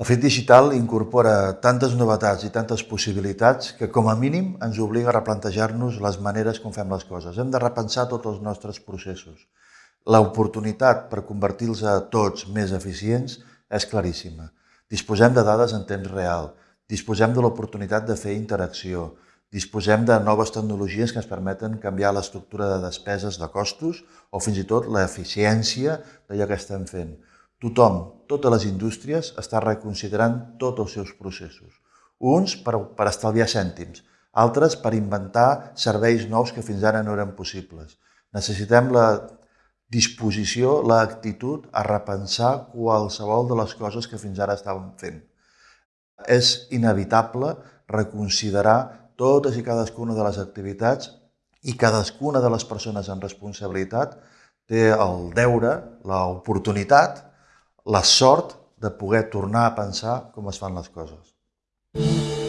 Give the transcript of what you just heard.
El fet digital incorpora tantes novetats i tantes possibilitats que, com a mínim, ens obliga a replantejar-nos les maneres com fem les coses. Hem de repensar tots els nostres processos. L'oportunitat per convertir-los a tots més eficients és claríssima. Disposem de dades en temps real, disposem de l'oportunitat de fer interacció, disposem de noves tecnologies que ens permeten canviar l'estructura de despeses de costos o fins i tot l'eficiència d'allò que estem fent. Tothom, totes les indústries, està reconsiderant tots els seus processos. Uns per, per estalviar cèntims, altres per inventar serveis nous que fins ara no eren possibles. Necessitem la disposició, l'actitud a repensar qualsevol de les coses que fins ara estàvem fent. És inevitable reconsiderar totes i cadascuna de les activitats i cadascuna de les persones amb responsabilitat té el deure, l'oportunitat la sort de poder tornar a pensar com es fan les coses.